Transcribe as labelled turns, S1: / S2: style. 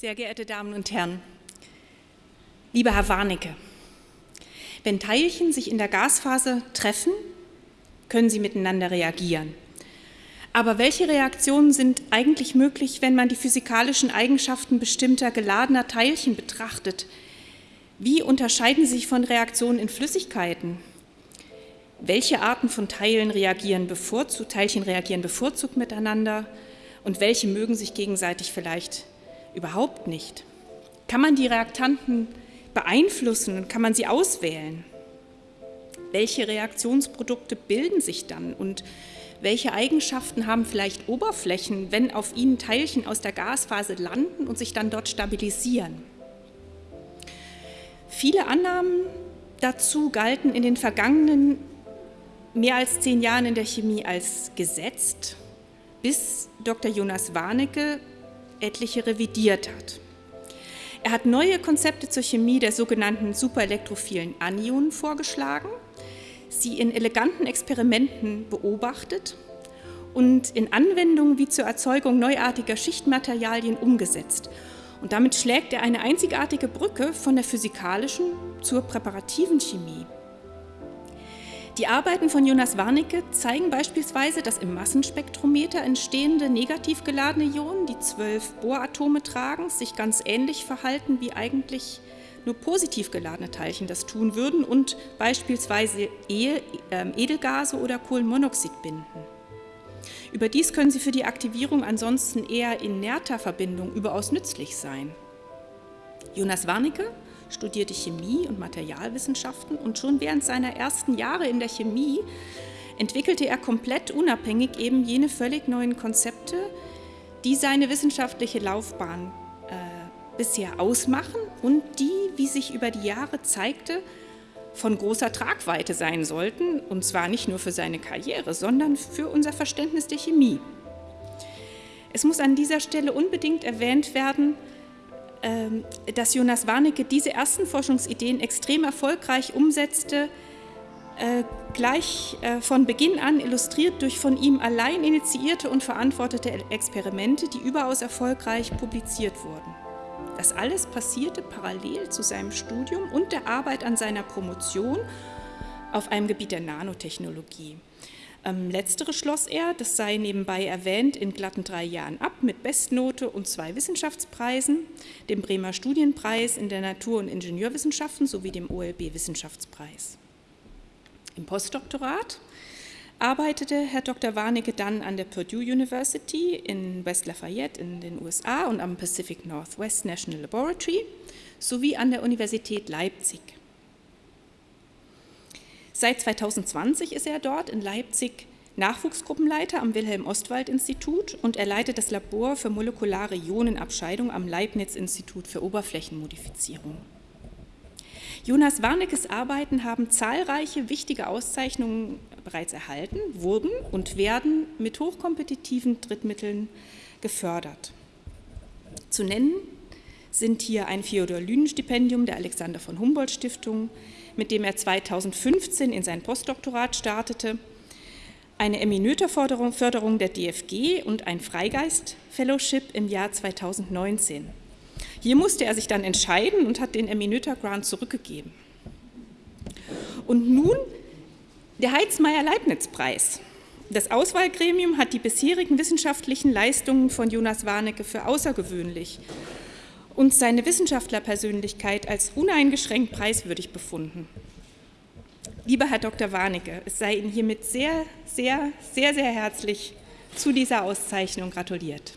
S1: Sehr geehrte Damen und Herren, lieber Herr Warnecke, wenn Teilchen sich in der Gasphase treffen, können sie miteinander reagieren. Aber welche Reaktionen sind eigentlich möglich, wenn man die physikalischen Eigenschaften bestimmter geladener Teilchen betrachtet? Wie unterscheiden sie sich von Reaktionen in Flüssigkeiten? Welche Arten von Teilen reagieren bevorzugt, Teilchen reagieren bevorzugt miteinander und welche mögen sich gegenseitig vielleicht überhaupt nicht? Kann man die Reaktanten beeinflussen und kann man sie auswählen? Welche Reaktionsprodukte bilden sich dann und welche Eigenschaften haben vielleicht Oberflächen, wenn auf ihnen Teilchen aus der Gasphase landen und sich dann dort stabilisieren? Viele Annahmen dazu galten in den vergangenen mehr als zehn Jahren in der Chemie als gesetzt, bis Dr. Jonas Warnecke etliche revidiert hat. Er hat neue Konzepte zur Chemie der sogenannten superelektrophilen Anionen vorgeschlagen – sie in eleganten Experimenten beobachtet und in Anwendungen wie zur Erzeugung neuartiger Schichtmaterialien umgesetzt. Und damit schlägt er eine einzigartige Brücke von der physikalischen zur präparativen Chemie. Die Arbeiten von Jonas Warnecke zeigen beispielsweise, dass im Massenspektrometer entstehende negativ geladene Ionen, die zwölf Bohratome tragen, sich ganz ähnlich verhalten wie eigentlich nur positiv geladene Teilchen das tun würden und beispielsweise ähm, Edelgase oder Kohlenmonoxid binden. Überdies können sie für die Aktivierung ansonsten eher inerter Verbindungen überaus nützlich sein. Jonas Warnecke studierte Chemie und Materialwissenschaften und schon während seiner ersten Jahre in der Chemie entwickelte er komplett unabhängig eben jene völlig neuen Konzepte, die seine wissenschaftliche Laufbahn äh, bisher ausmachen und die, wie sich über die Jahre zeigte, von großer Tragweite sein sollten, und zwar nicht nur für seine Karriere, sondern für unser Verständnis der Chemie. Es muss an dieser Stelle unbedingt erwähnt werden, dass Jonas Warnecke diese ersten Forschungsideen extrem erfolgreich umsetzte, äh, gleich äh, von Beginn an illustriert durch von ihm allein initiierte und verantwortete Experimente, die überaus erfolgreich publiziert wurden. Das alles passierte parallel zu seinem Studium und der Arbeit an seiner Promotion auf einem Gebiet der Nanotechnologie. Ähm, letztere schloss er, das sei nebenbei erwähnt, in glatten drei Jahren ab mit Bestnote und zwei Wissenschaftspreisen, dem Bremer Studienpreis in der Natur- und Ingenieurwissenschaften sowie dem OLB Wissenschaftspreis. Im Postdoktorat arbeitete Herr Dr. Warnecke dann an der Purdue University in West Lafayette in den USA und am Pacific Northwest National Laboratory sowie an der Universität Leipzig. Seit 2020 ist er dort in Leipzig Nachwuchsgruppenleiter am Wilhelm-Ostwald-Institut und er leitet das Labor für molekulare Ionenabscheidung am Leibniz-Institut für Oberflächenmodifizierung. Jonas Warneckes Arbeiten haben zahlreiche wichtige Auszeichnungen bereits erhalten, wurden und werden mit hochkompetitiven Drittmitteln gefördert. Zu nennen sind hier ein Theodor-Lünen-Stipendium der Alexander von Humboldt-Stiftung, mit dem er 2015 in sein Postdoktorat startete, eine Eminöter-Förderung der DFG und ein Freigeist-Fellowship im Jahr 2019. Hier musste er sich dann entscheiden und hat den Eminöter Grant zurückgegeben. Und nun der Heizmeier-Leibniz-Preis. Das Auswahlgremium hat die bisherigen wissenschaftlichen Leistungen von Jonas Warnecke für außergewöhnlich und seine Wissenschaftlerpersönlichkeit als uneingeschränkt preiswürdig befunden. Lieber Herr Dr. Warnecke, es sei Ihnen hiermit sehr, sehr, sehr, sehr herzlich zu dieser Auszeichnung gratuliert.